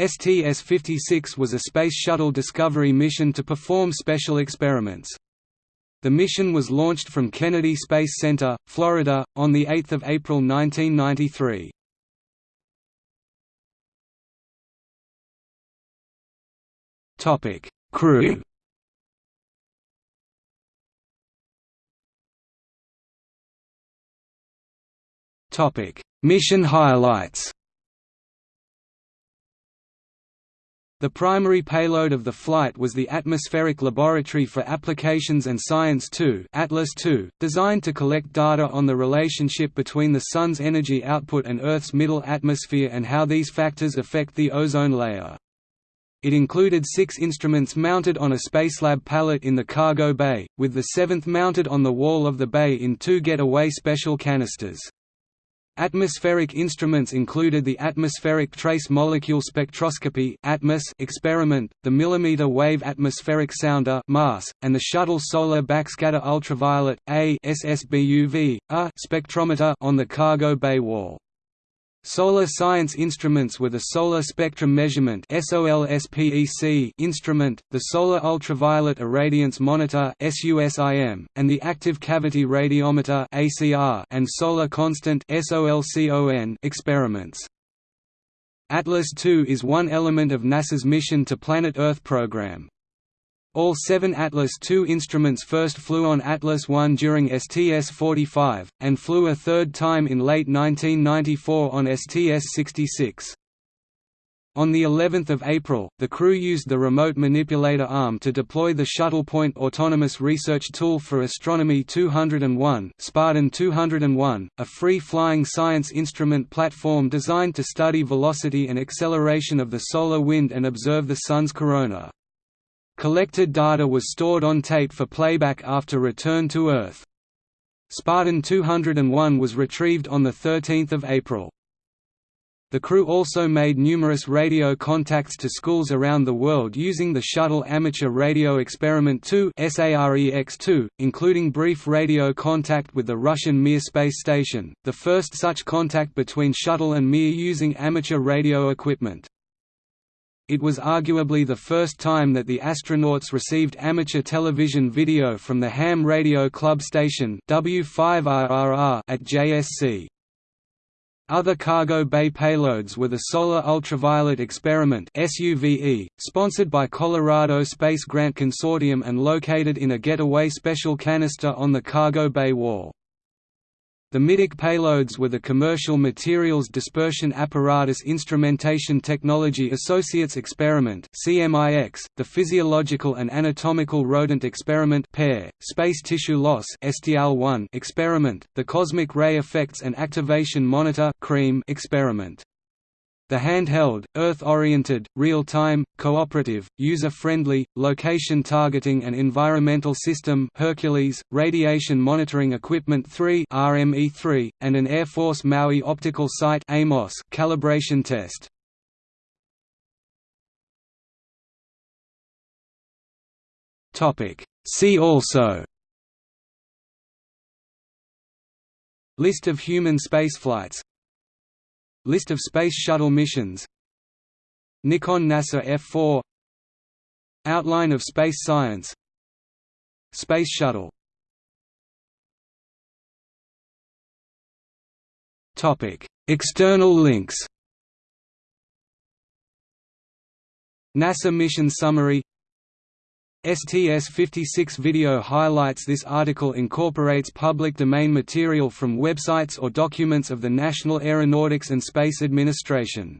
STS-56 was a Space Shuttle Discovery mission to perform special experiments. The mission was launched from Kennedy Space Center, Florida, on 8 April 1993. Crew Mission highlights The primary payload of the flight was the Atmospheric Laboratory for Applications and Science 2 Atlas 2, designed to collect data on the relationship between the Sun's energy output and Earth's middle atmosphere and how these factors affect the ozone layer. It included six instruments mounted on a Spacelab pallet in the cargo bay, with the seventh mounted on the wall of the bay in two getaway special canisters. Atmospheric instruments included the Atmospheric Trace Molecule Spectroscopy experiment, the Millimeter Wave Atmospheric Sounder and the Shuttle Solar Backscatter Ultraviolet A spectrometer on the cargo bay wall. Solar Science Instruments with a Solar Spectrum Measurement instrument, the Solar Ultraviolet Irradiance Monitor and the Active Cavity Radiometer and Solar Constant experiments. Atlas II is one element of NASA's Mission to Planet Earth program. All seven Atlas II instruments first flew on Atlas I during STS-45, and flew a third time in late 1994 on STS-66. On the 11th of April, the crew used the remote manipulator arm to deploy the Shuttle Point Autonomous Research Tool for Astronomy 201, Spartan 201, a free-flying science instrument platform designed to study velocity and acceleration of the solar wind and observe the Sun's corona. Collected data was stored on tape for playback after return to Earth. Spartan 201 was retrieved on 13 April. The crew also made numerous radio contacts to schools around the world using the Shuttle Amateur Radio Experiment 2 SAREX-2, including brief radio contact with the Russian Mir space station, the first such contact between Shuttle and Mir using amateur radio equipment. It was arguably the first time that the astronauts received amateur television video from the Ham Radio Club station W5RRR at JSC. Other cargo bay payloads were the Solar Ultraviolet Experiment SUVE, sponsored by Colorado Space Grant Consortium and located in a getaway special canister on the cargo bay wall. The Middeck payloads were the Commercial Materials Dispersion Apparatus Instrumentation Technology Associates Experiment (CMIX), the Physiological and Anatomical Rodent Experiment (PARE), Space Tissue Loss (STL-1) experiment, the Cosmic Ray Effects and Activation Monitor (CREAM) experiment. The handheld, Earth-oriented, real-time, cooperative, user-friendly, location-targeting and environmental system Hercules, Radiation Monitoring Equipment 3 RME3, and an Air Force Maui Optical Site AMOS calibration test. Topic. See also List of human spaceflights List of Space Shuttle missions. Nikon NASA F4 Outline of space science. Space Shuttle. External links. NASA mission summary STS-56 video highlights This article incorporates public domain material from websites or documents of the National Aeronautics and Space Administration